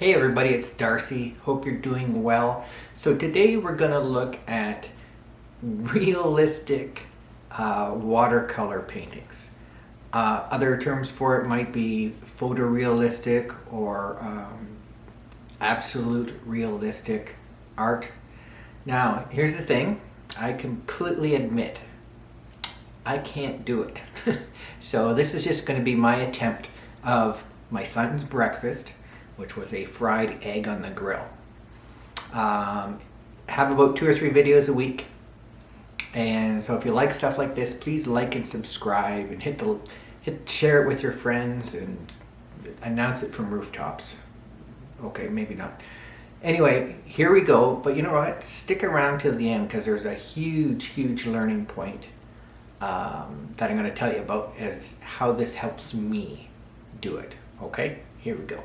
Hey everybody, it's Darcy. Hope you're doing well. So today we're going to look at realistic uh, watercolor paintings. Uh, other terms for it might be photorealistic or um, absolute realistic art. Now, here's the thing. I completely admit I can't do it. so this is just going to be my attempt of my son's breakfast which was a fried egg on the grill. Um, have about two or three videos a week. And so if you like stuff like this, please like and subscribe and hit the hit share it with your friends and announce it from rooftops. Okay, maybe not. Anyway, here we go. But you know what? Stick around till the end because there's a huge, huge learning point um, that I'm going to tell you about as how this helps me do it. Okay, here we go.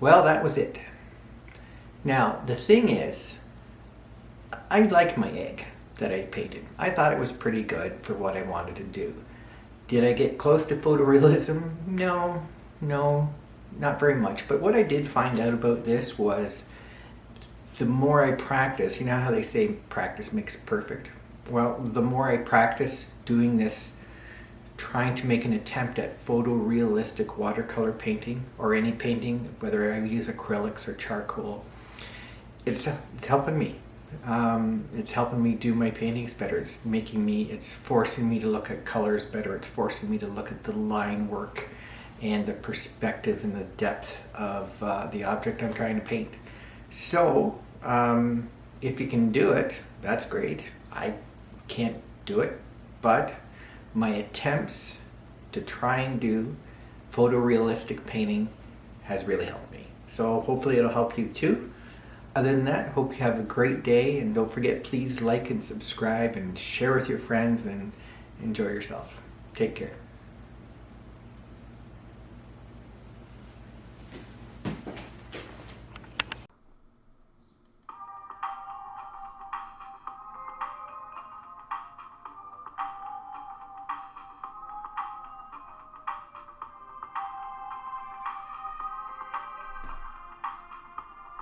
Well, that was it. Now, the thing is, I like my egg that I painted. I thought it was pretty good for what I wanted to do. Did I get close to photorealism? No, no, not very much. But what I did find out about this was the more I practice, you know how they say practice makes perfect? Well, the more I practice doing this, trying to make an attempt at photorealistic watercolor painting or any painting, whether I use acrylics or charcoal, it's, it's helping me. Um, it's helping me do my paintings better. It's making me, it's forcing me to look at colors better. It's forcing me to look at the line work and the perspective and the depth of uh, the object I'm trying to paint. So, um, if you can do it, that's great. I can't do it, but my attempts to try and do photorealistic painting has really helped me. So hopefully it'll help you too. Other than that, hope you have a great day and don't forget please like and subscribe and share with your friends and enjoy yourself. Take care.